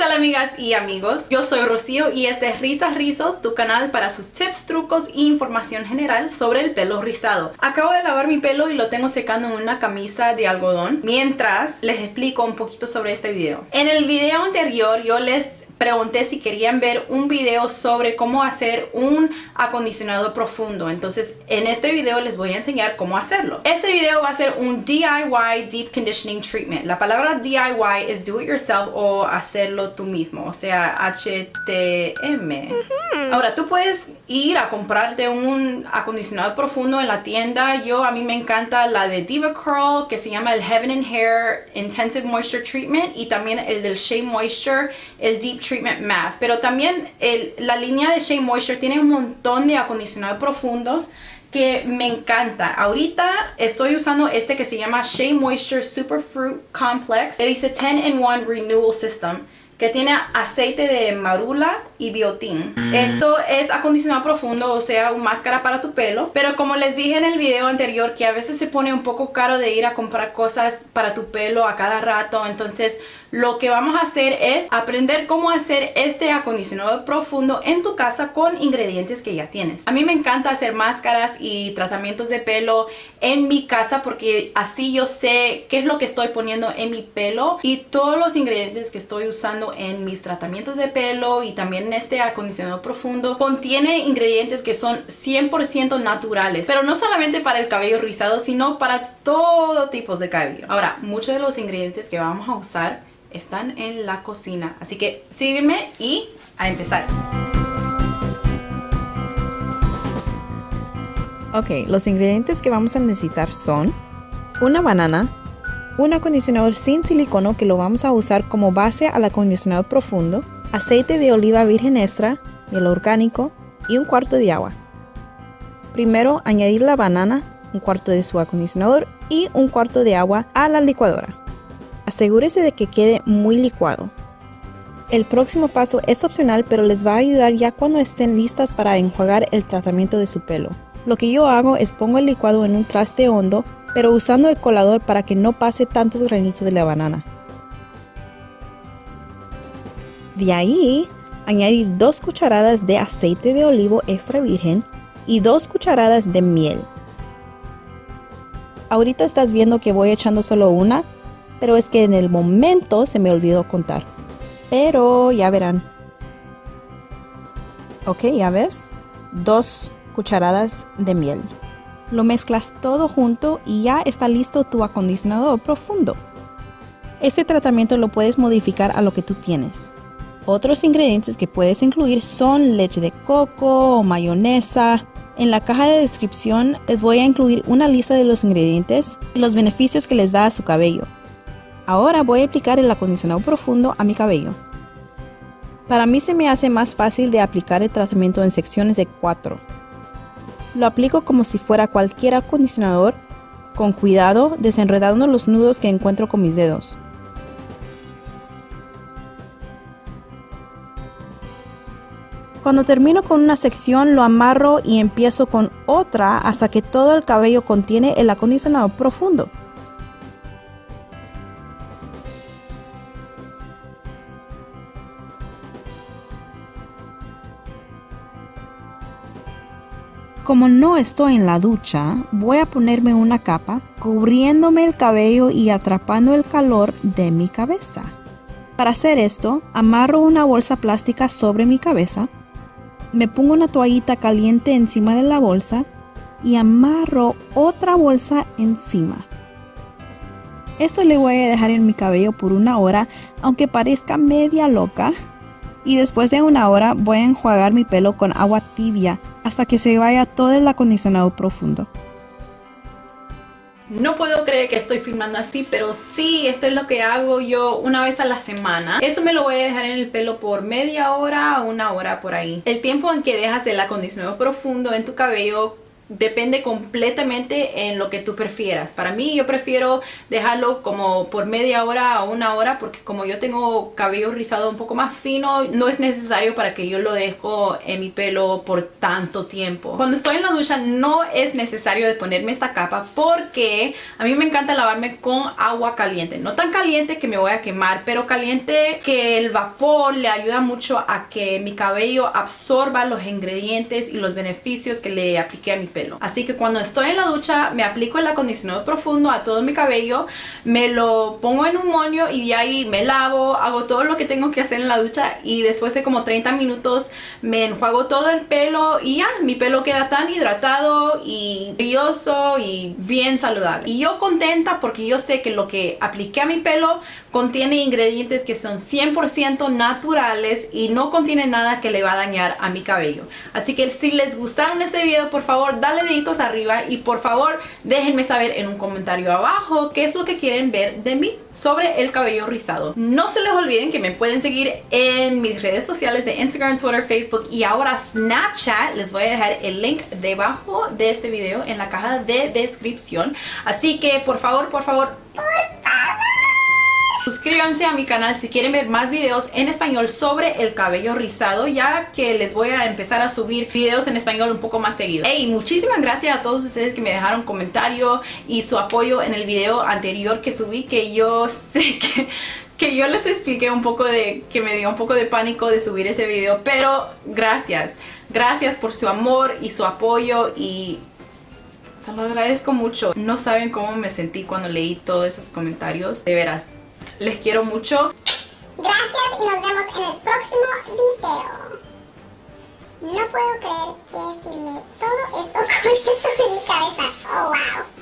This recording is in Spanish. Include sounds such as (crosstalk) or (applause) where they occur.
tal amigas y amigos? Yo soy Rocío y este es Risas Rizos, tu canal para sus tips, trucos e información general sobre el pelo rizado. Acabo de lavar mi pelo y lo tengo secando en una camisa de algodón mientras les explico un poquito sobre este video. En el video anterior yo les pregunté si querían ver un video sobre cómo hacer un acondicionado profundo. Entonces, en este video les voy a enseñar cómo hacerlo. Este video va a ser un DIY Deep Conditioning Treatment. La palabra DIY es do it yourself o hacerlo tú mismo, o sea, HTM. Ahora, tú puedes ir a comprarte un acondicionado profundo en la tienda. Yo, a mí me encanta la de Diva Curl, que se llama el Heaven and Hair Intensive Moisture Treatment y también el del Shea Moisture, el Deep Treatment Mask. Pero también la línea de Shea Moisture tiene un montón de acondicionadores profundos que me encanta. Ahorita estoy usando este que se llama Shea Moisture Super Fruit Complex. Le dice 10 in 1 Renewal System que tiene aceite de marula y biotín. Mm. Esto es acondicionado profundo, o sea, una máscara para tu pelo. Pero como les dije en el video anterior, que a veces se pone un poco caro de ir a comprar cosas para tu pelo a cada rato. Entonces, lo que vamos a hacer es aprender cómo hacer este acondicionado profundo en tu casa con ingredientes que ya tienes. A mí me encanta hacer máscaras y tratamientos de pelo en mi casa porque así yo sé qué es lo que estoy poniendo en mi pelo y todos los ingredientes que estoy usando en mis tratamientos de pelo y también en este acondicionado profundo contiene ingredientes que son 100% naturales pero no solamente para el cabello rizado sino para todo tipo de cabello ahora muchos de los ingredientes que vamos a usar están en la cocina. Así que sígueme y a empezar. Ok, los ingredientes que vamos a necesitar son una banana, un acondicionador sin silicono que lo vamos a usar como base al acondicionador profundo, aceite de oliva virgen extra, miel orgánico y un cuarto de agua. Primero añadir la banana, un cuarto de su acondicionador y un cuarto de agua a la licuadora. Asegúrese de que quede muy licuado. El próximo paso es opcional pero les va a ayudar ya cuando estén listas para enjuagar el tratamiento de su pelo. Lo que yo hago es pongo el licuado en un traste hondo pero usando el colador para que no pase tantos granitos de la banana. De ahí, añadir dos cucharadas de aceite de olivo extra virgen y dos cucharadas de miel. Ahorita estás viendo que voy echando solo una, pero es que en el momento se me olvidó contar. Pero ya verán. Ok, ya ves. Dos cucharadas de miel. Lo mezclas todo junto y ya está listo tu acondicionador profundo. Este tratamiento lo puedes modificar a lo que tú tienes. Otros ingredientes que puedes incluir son leche de coco o mayonesa. En la caja de descripción les voy a incluir una lista de los ingredientes y los beneficios que les da a su cabello. Ahora voy a aplicar el acondicionado profundo a mi cabello. Para mí se me hace más fácil de aplicar el tratamiento en secciones de 4. Lo aplico como si fuera cualquier acondicionador, con cuidado desenredando los nudos que encuentro con mis dedos. Cuando termino con una sección lo amarro y empiezo con otra hasta que todo el cabello contiene el acondicionador profundo. Como no estoy en la ducha, voy a ponerme una capa cubriéndome el cabello y atrapando el calor de mi cabeza. Para hacer esto, amarro una bolsa plástica sobre mi cabeza, me pongo una toallita caliente encima de la bolsa y amarro otra bolsa encima. Esto le voy a dejar en mi cabello por una hora, aunque parezca media loca, y después de una hora voy a enjuagar mi pelo con agua tibia hasta que se vaya todo el acondicionado profundo. No puedo creer que estoy filmando así, pero sí, esto es lo que hago yo una vez a la semana. Esto me lo voy a dejar en el pelo por media hora o una hora por ahí. El tiempo en que dejas el acondicionado profundo en tu cabello depende completamente en lo que tú prefieras. Para mí yo prefiero dejarlo como por media hora o una hora porque como yo tengo cabello rizado un poco más fino, no es necesario para que yo lo dejo en mi pelo por tanto tiempo. Cuando estoy en la ducha no es necesario de ponerme esta capa porque a mí me encanta lavarme con agua caliente. No tan caliente que me voy a quemar, pero caliente que el vapor le ayuda mucho a que mi cabello absorba los ingredientes y los beneficios que le apliqué a mi pelo. Así que cuando estoy en la ducha me aplico el acondicionador profundo a todo mi cabello, me lo pongo en un moño y de ahí me lavo, hago todo lo que tengo que hacer en la ducha y después de como 30 minutos me enjuago todo el pelo y ya, mi pelo queda tan hidratado y brilloso y bien saludable. Y yo contenta porque yo sé que lo que apliqué a mi pelo contiene ingredientes que son 100% naturales y no contiene nada que le va a dañar a mi cabello. Así que si les gustaron este video, por favor, dale deditos arriba y por favor, déjenme saber en un comentario abajo qué es lo que quieren ver de mí sobre el cabello rizado. No se les olviden que me pueden seguir en mis redes sociales de Instagram, Twitter, Facebook y ahora Snapchat. Les voy a dejar el link debajo de este video en la caja de descripción. Así que por favor, por favor, por favor Suscríbanse a mi canal si quieren ver más videos en español sobre el cabello rizado, ya que les voy a empezar a subir videos en español un poco más seguido. Hey, muchísimas gracias a todos ustedes que me dejaron comentario y su apoyo en el video anterior que subí, que yo (laughs) sé que que yo les expliqué un poco de, que me dio un poco de pánico de subir ese video, pero gracias, gracias por su amor y su apoyo y se lo agradezco mucho. No saben cómo me sentí cuando leí todos esos comentarios, de veras, les quiero mucho. Gracias y nos vemos en el próximo video. No puedo creer que filmé todo esto (laughs) con esto en mi cabeza. Oh, wow.